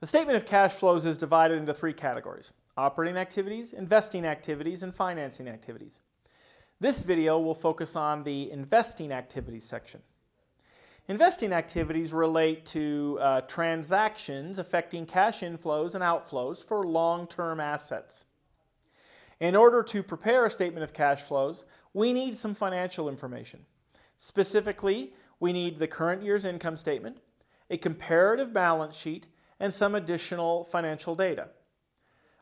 The statement of cash flows is divided into three categories, operating activities, investing activities, and financing activities. This video will focus on the investing activities section. Investing activities relate to uh, transactions affecting cash inflows and outflows for long-term assets. In order to prepare a statement of cash flows, we need some financial information. Specifically, we need the current year's income statement, a comparative balance sheet, and some additional financial data.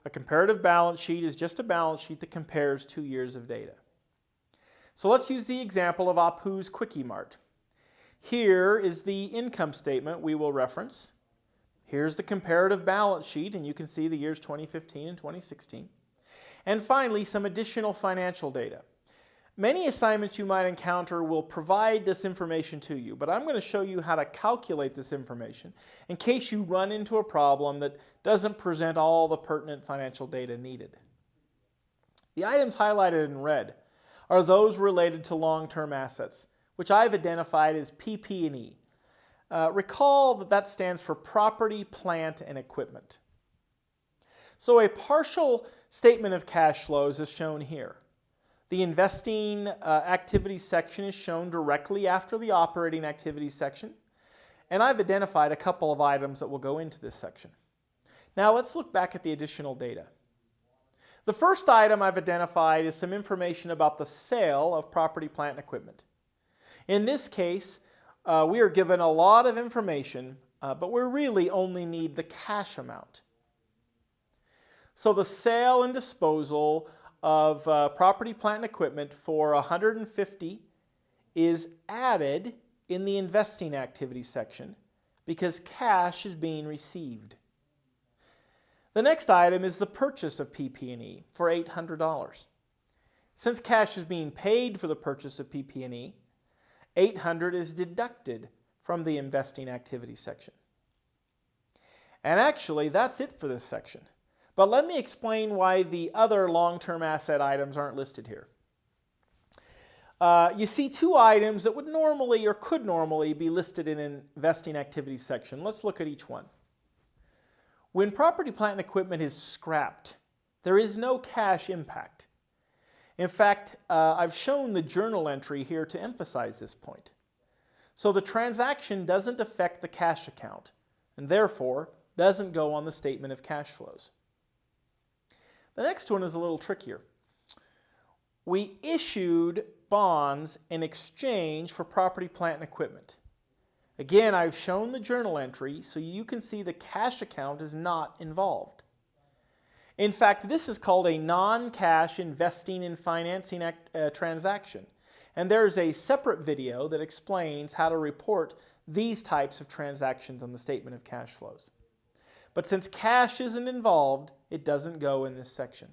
A comparative balance sheet is just a balance sheet that compares two years of data. So let's use the example of Apu's Quickie Mart. Here is the income statement we will reference. Here's the comparative balance sheet, and you can see the years 2015 and 2016. And finally, some additional financial data. Many assignments you might encounter will provide this information to you, but I'm going to show you how to calculate this information in case you run into a problem that doesn't present all the pertinent financial data needed. The items highlighted in red are those related to long-term assets, which I've identified as PP&E. Uh, recall that that stands for property, plant, and equipment. So a partial statement of cash flows is shown here. The investing uh, section is shown directly after the operating activities section. And I've identified a couple of items that will go into this section. Now let's look back at the additional data. The first item I've identified is some information about the sale of property, plant, and equipment. In this case, uh, we are given a lot of information, uh, but we really only need the cash amount. So the sale and disposal of uh, property, plant, and equipment for 150 is added in the investing activity section because cash is being received. The next item is the purchase of PP&E for $800. Since cash is being paid for the purchase of PP&E, 800 is deducted from the investing activity section. And actually, that's it for this section. But let me explain why the other long-term asset items aren't listed here. Uh, you see two items that would normally or could normally be listed in an investing activities section. Let's look at each one. When property, plant, and equipment is scrapped, there is no cash impact. In fact, uh, I've shown the journal entry here to emphasize this point. So the transaction doesn't affect the cash account and therefore doesn't go on the statement of cash flows. The next one is a little trickier. We issued bonds in exchange for property, plant, and equipment. Again, I've shown the journal entry so you can see the cash account is not involved. In fact, this is called a non-cash investing in financing act, uh, transaction. And there's a separate video that explains how to report these types of transactions on the statement of cash flows. But since cash isn't involved, it doesn't go in this section.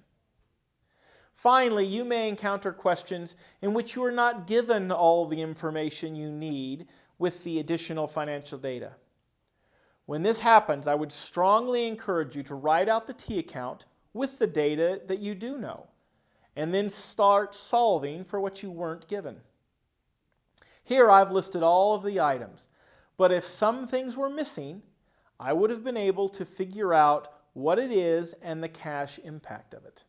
Finally, you may encounter questions in which you are not given all the information you need with the additional financial data. When this happens, I would strongly encourage you to write out the T account with the data that you do know, and then start solving for what you weren't given. Here I've listed all of the items, but if some things were missing, I would have been able to figure out what it is and the cash impact of it.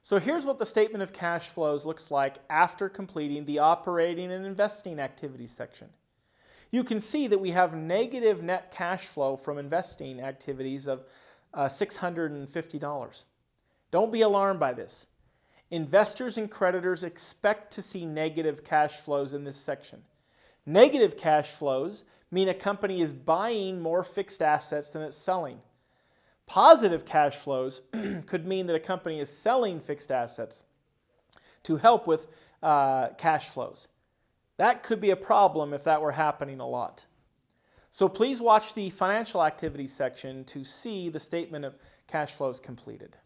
So here's what the statement of cash flows looks like after completing the operating and investing activities section. You can see that we have negative net cash flow from investing activities of uh, $650. Don't be alarmed by this. Investors and creditors expect to see negative cash flows in this section. Negative cash flows mean a company is buying more fixed assets than it's selling. Positive cash flows could mean that a company is selling fixed assets to help with uh, cash flows. That could be a problem if that were happening a lot. So please watch the financial activities section to see the statement of cash flows completed.